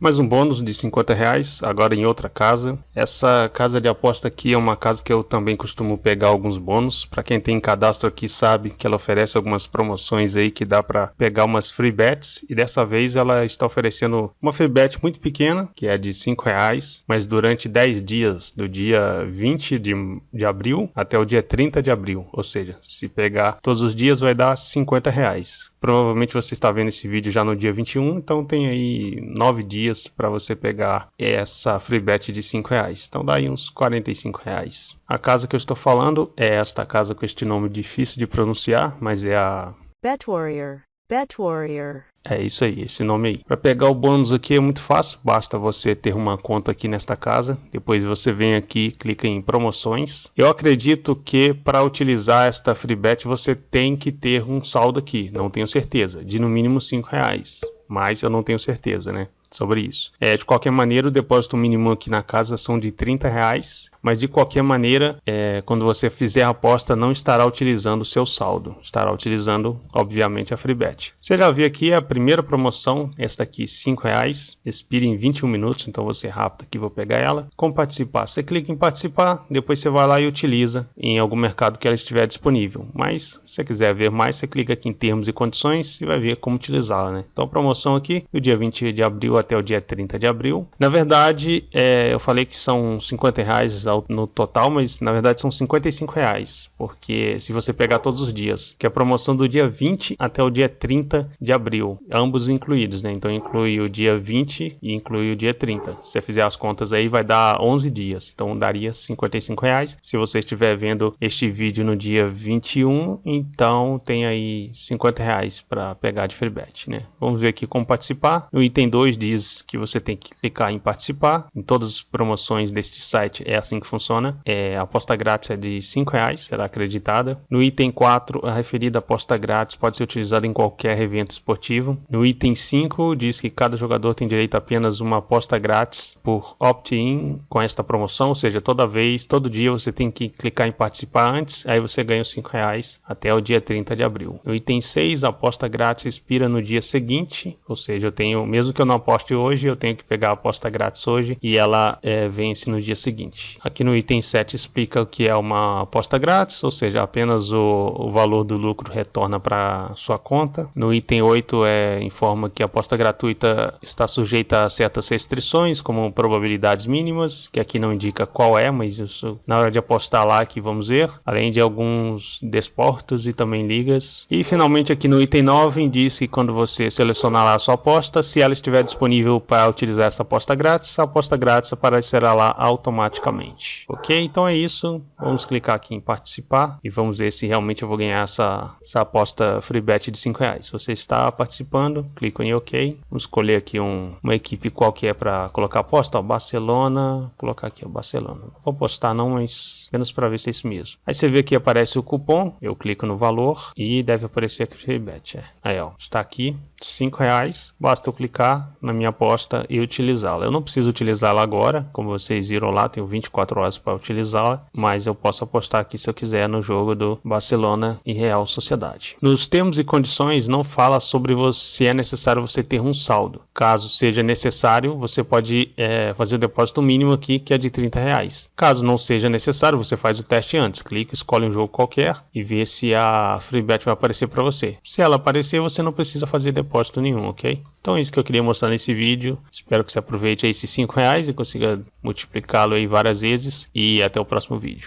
Mais um bônus de 50 reais, agora em outra casa. Essa casa de aposta aqui é uma casa que eu também costumo pegar alguns bônus. Para quem tem cadastro aqui sabe que ela oferece algumas promoções aí que dá para pegar umas free bets. E dessa vez ela está oferecendo uma free bet muito pequena, que é de 5 reais, mas durante 10 dias, do dia 20 de, de abril até o dia 30 de abril. Ou seja, se pegar todos os dias vai dar 50 reais. Provavelmente você está vendo esse vídeo já no dia 21, então tem aí 9 dias para você pegar essa free bet de 5 reais. Então dá aí uns 45 reais. A casa que eu estou falando é esta casa com este nome difícil de pronunciar, mas é a Bet Warrior. Bet Warrior. É isso aí, esse nome aí. Para pegar o bônus aqui é muito fácil, basta você ter uma conta aqui nesta casa. Depois você vem aqui, clica em promoções. Eu acredito que para utilizar esta free bet você tem que ter um saldo aqui, não tenho certeza, de no mínimo 5 reais. Mas eu não tenho certeza, né? Sobre isso. É, de qualquer maneira, o depósito mínimo aqui na casa são de 30 reais mas de qualquer maneira, é, quando você fizer a aposta, não estará utilizando o seu saldo, estará utilizando, obviamente, a FreeBet. Você já viu aqui a primeira promoção, esta aqui, R$ reais, expira em 21 minutos, então você rápido aqui, vou pegar ela. Com participar, você clica em participar, depois você vai lá e utiliza em algum mercado que ela estiver disponível. Mas, se você quiser ver mais, você clica aqui em termos e condições e vai ver como utilizá-la, né? Então, promoção aqui, do dia 20 de abril até o dia 30 de abril. Na verdade, é, eu falei que são 50 reais no total, mas na verdade são 55 reais, porque se você pegar todos os dias, que é a promoção do dia 20 até o dia 30 de abril, ambos incluídos, né? Então inclui o dia 20 e inclui o dia 30. Se você fizer as contas aí, vai dar 11 dias, então daria 55 reais. Se você estiver vendo este vídeo no dia 21, então tem aí 50 reais para pegar de free bet, né? Vamos ver aqui como participar. No item 2 diz que você tem que clicar em participar. Em todas as promoções deste site é assim que funciona. É, a aposta grátis é de R$ reais, será acreditada. No item 4, a referida aposta grátis pode ser utilizada em qualquer evento esportivo. No item 5, diz que cada jogador tem direito a apenas uma aposta grátis por opt-in com esta promoção, ou seja, toda vez, todo dia você tem que clicar em participar antes, aí você ganha os R$ reais até o dia 30 de abril. No item 6, a aposta grátis expira no dia seguinte, ou seja, eu tenho, mesmo que eu não aposte hoje, eu tenho que pegar a aposta grátis hoje e ela é, vence no dia seguinte. Aqui no item 7 explica o que é uma aposta grátis, ou seja, apenas o, o valor do lucro retorna para sua conta. No item 8 é, informa que a aposta gratuita está sujeita a certas restrições, como probabilidades mínimas, que aqui não indica qual é, mas isso na hora de apostar lá que vamos ver, além de alguns desportos e também ligas. E finalmente aqui no item 9 diz que quando você selecionar a sua aposta, se ela estiver disponível para utilizar essa aposta grátis, a aposta grátis aparecerá lá automaticamente. Ok, então é isso. Vamos clicar aqui em participar e vamos ver se realmente eu vou ganhar essa, essa aposta free bet de 5 reais. Se você está participando, clico em OK. Vamos escolher aqui um, uma equipe qualquer para colocar aposta. Ó, Barcelona, vou colocar aqui o Barcelona. Vou postar não, mas apenas para ver se é isso mesmo. Aí você vê que aparece o cupom, eu clico no valor e deve aparecer aqui free bet. É. Aí ó, está aqui, 5 reais. Basta eu clicar na minha aposta e utilizá-la. Eu não preciso utilizá-la agora, como vocês viram lá, tenho 24 24 horas para utilizá-la, mas eu posso apostar aqui se eu quiser no jogo do Barcelona e Real Sociedade. Nos termos e condições não fala sobre se é necessário você ter um saldo. Caso seja necessário, você pode é, fazer o depósito mínimo aqui, que é de 30 reais. Caso não seja necessário, você faz o teste antes. Clica, escolhe um jogo qualquer e vê se a FreeBet vai aparecer para você. Se ela aparecer, você não precisa fazer depósito nenhum, ok? Então é isso que eu queria mostrar nesse vídeo. Espero que você aproveite esses 5 reais e consiga multiplicá-lo aí várias vezes. E até o próximo vídeo.